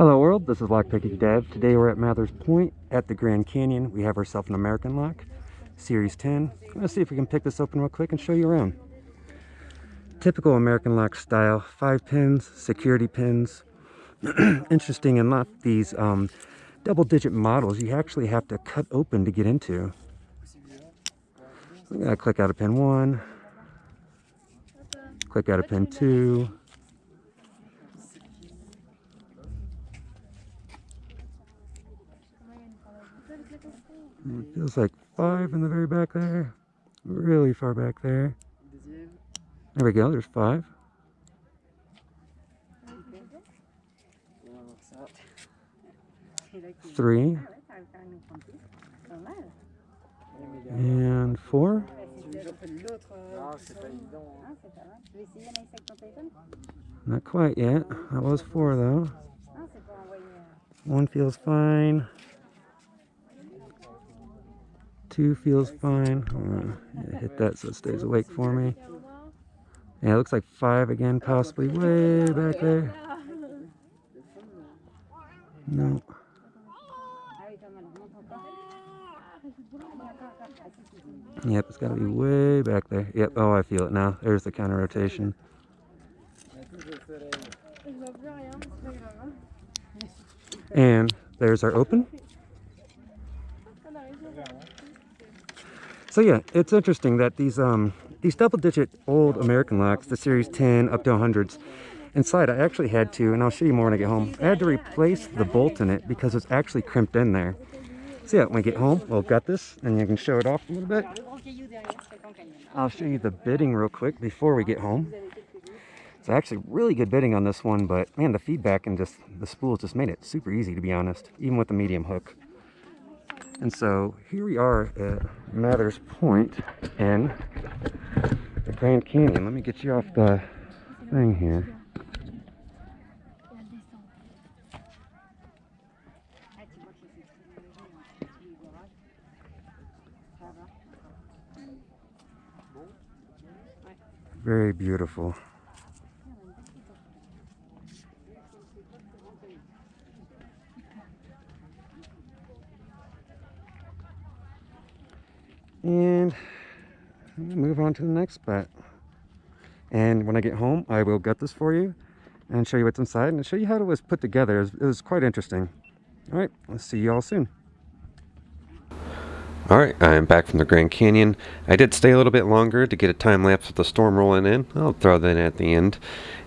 Hello world, this is Lockpicking Dev. Today we're at Mathers Point at the Grand Canyon. We have ourselves an American lock, Series 10. Let's see if we can pick this open real quick and show you around. Typical American lock style, five pins, security pins. Interesting enough, these um, double digit models you actually have to cut open to get into. I'm gonna click out of pin one, click out of pin two, It feels like five in the very back there. Really far back there. There we go, there's five. Three. And four. Not quite yet. That was four though. One feels fine. Two feels fine. Hit that so it stays awake for me. Yeah, it looks like five again, possibly way back there. No. Yep, it's got to be way back there. Yep, oh, I feel it now. There's the counter rotation. And there's our open. So yeah, it's interesting that these um these double digit old American locks, the series 10 up to 100s, inside I actually had to, and I'll show you more when I get home, I had to replace the bolt in it because it's actually crimped in there. So yeah, when I get home, we'll got this, and you can show it off a little bit. I'll show you the bitting real quick before we get home. It's actually really good bitting on this one, but man, the feedback and just the spools just made it super easy to be honest, even with the medium hook. And so here we are at Mathers Point in the Grand Canyon. Let me get you off the thing here. Very beautiful. And move on to the next spot and when I get home I will gut this for you and show you what's inside and show you how it was put together it was, it was quite interesting all right let's see you all soon Alright, I'm back from the Grand Canyon. I did stay a little bit longer to get a time lapse of the storm rolling in. I'll throw that at the end.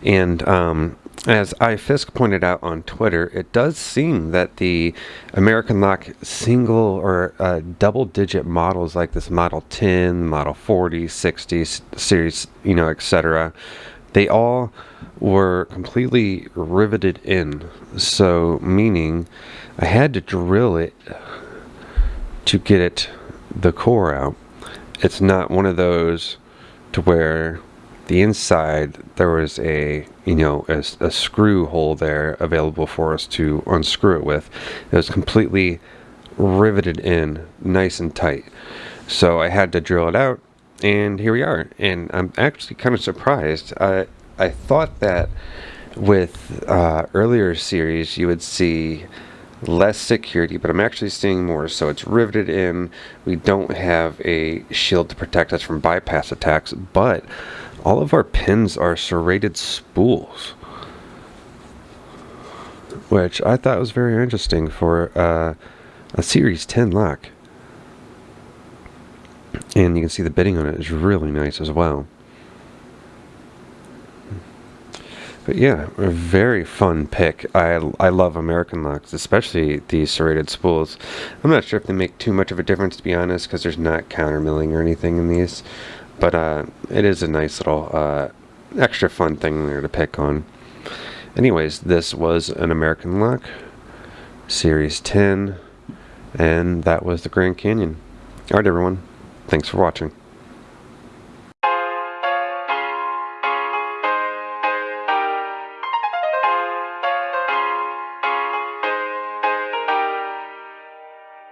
And um, as iFisk pointed out on Twitter, it does seem that the American Lock single or uh, double digit models like this Model 10, Model 40, 60 series, you know, etc., they all were completely riveted in. So, meaning I had to drill it to get it the core out. It's not one of those to where the inside there was a you know a, a, screw hole there available for us to unscrew it with it was completely riveted in nice and tight so I had to drill it out and here we are and I'm actually kind of surprised I I thought that with uh, earlier series you would see less security, but I'm actually seeing more. So it's riveted in. We don't have a shield to protect us from bypass attacks, but all of our pins are serrated spools. Which I thought was very interesting for uh, a Series 10 lock. And you can see the bitting on it is really nice as well. But yeah, a very fun pick. I, I love American locks, especially these serrated spools. I'm not sure if they make too much of a difference, to be honest, because there's not counter milling or anything in these. But uh, it is a nice little uh, extra fun thing there to pick on. Anyways, this was an American lock, Series 10, and that was the Grand Canyon. Alright everyone, thanks for watching.